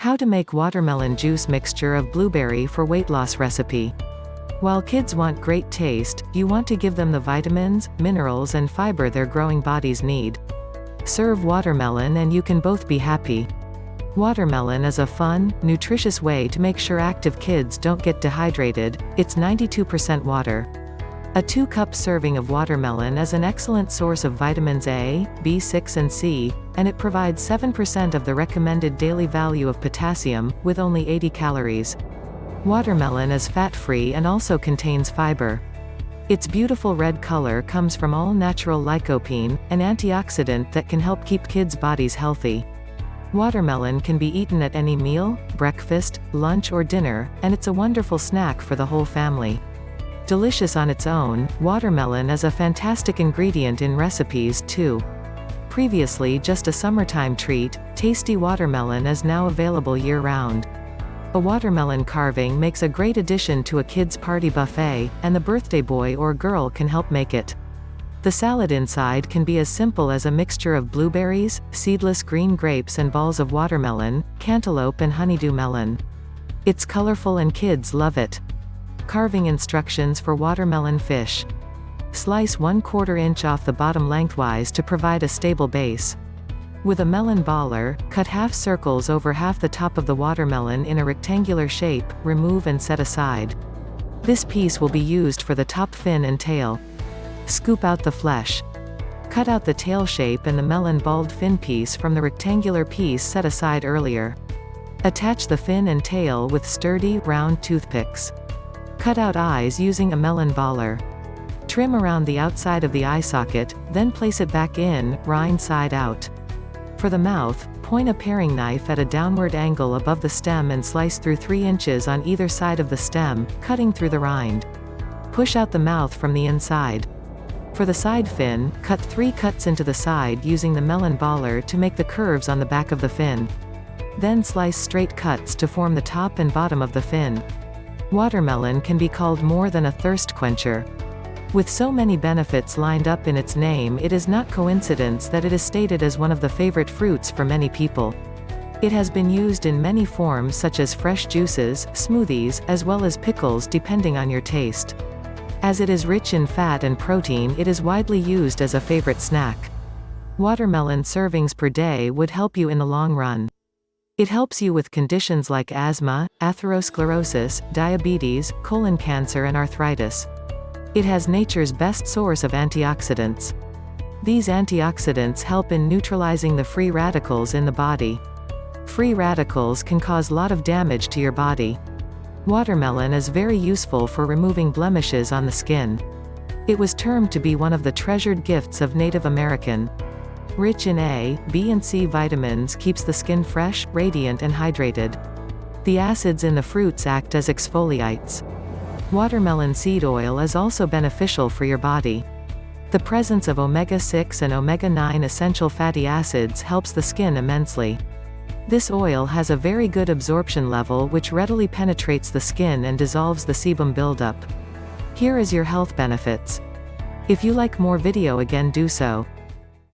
How to make watermelon juice mixture of blueberry for weight loss recipe. While kids want great taste, you want to give them the vitamins, minerals and fiber their growing bodies need. Serve watermelon and you can both be happy. Watermelon is a fun, nutritious way to make sure active kids don't get dehydrated, it's 92% water. A 2-cup serving of watermelon is an excellent source of vitamins A, B6 and C, and it provides 7% of the recommended daily value of potassium, with only 80 calories. Watermelon is fat-free and also contains fiber. Its beautiful red color comes from all-natural lycopene, an antioxidant that can help keep kids' bodies healthy. Watermelon can be eaten at any meal, breakfast, lunch or dinner, and it's a wonderful snack for the whole family. Delicious on its own, watermelon is a fantastic ingredient in recipes, too. Previously just a summertime treat, tasty watermelon is now available year-round. A watermelon carving makes a great addition to a kid's party buffet, and the birthday boy or girl can help make it. The salad inside can be as simple as a mixture of blueberries, seedless green grapes and balls of watermelon, cantaloupe and honeydew melon. It's colorful and kids love it. Carving instructions for watermelon fish. Slice 1 quarter inch off the bottom lengthwise to provide a stable base. With a melon baller, cut half circles over half the top of the watermelon in a rectangular shape, remove and set aside. This piece will be used for the top fin and tail. Scoop out the flesh. Cut out the tail shape and the melon balled fin piece from the rectangular piece set aside earlier. Attach the fin and tail with sturdy, round toothpicks. Cut out eyes using a melon baller. Trim around the outside of the eye socket, then place it back in, rind side out. For the mouth, point a paring knife at a downward angle above the stem and slice through 3 inches on either side of the stem, cutting through the rind. Push out the mouth from the inside. For the side fin, cut 3 cuts into the side using the melon baller to make the curves on the back of the fin. Then slice straight cuts to form the top and bottom of the fin. Watermelon can be called more than a thirst quencher. With so many benefits lined up in its name it is not coincidence that it is stated as one of the favorite fruits for many people. It has been used in many forms such as fresh juices, smoothies, as well as pickles depending on your taste. As it is rich in fat and protein it is widely used as a favorite snack. Watermelon servings per day would help you in the long run. It helps you with conditions like asthma, atherosclerosis, diabetes, colon cancer and arthritis. It has nature's best source of antioxidants. These antioxidants help in neutralizing the free radicals in the body. Free radicals can cause a lot of damage to your body. Watermelon is very useful for removing blemishes on the skin. It was termed to be one of the treasured gifts of Native American. Rich in A, B and C vitamins keeps the skin fresh, radiant and hydrated. The acids in the fruits act as exfoliates. Watermelon seed oil is also beneficial for your body. The presence of omega-6 and omega-9 essential fatty acids helps the skin immensely. This oil has a very good absorption level which readily penetrates the skin and dissolves the sebum buildup. Here is your health benefits. If you like more video again do so.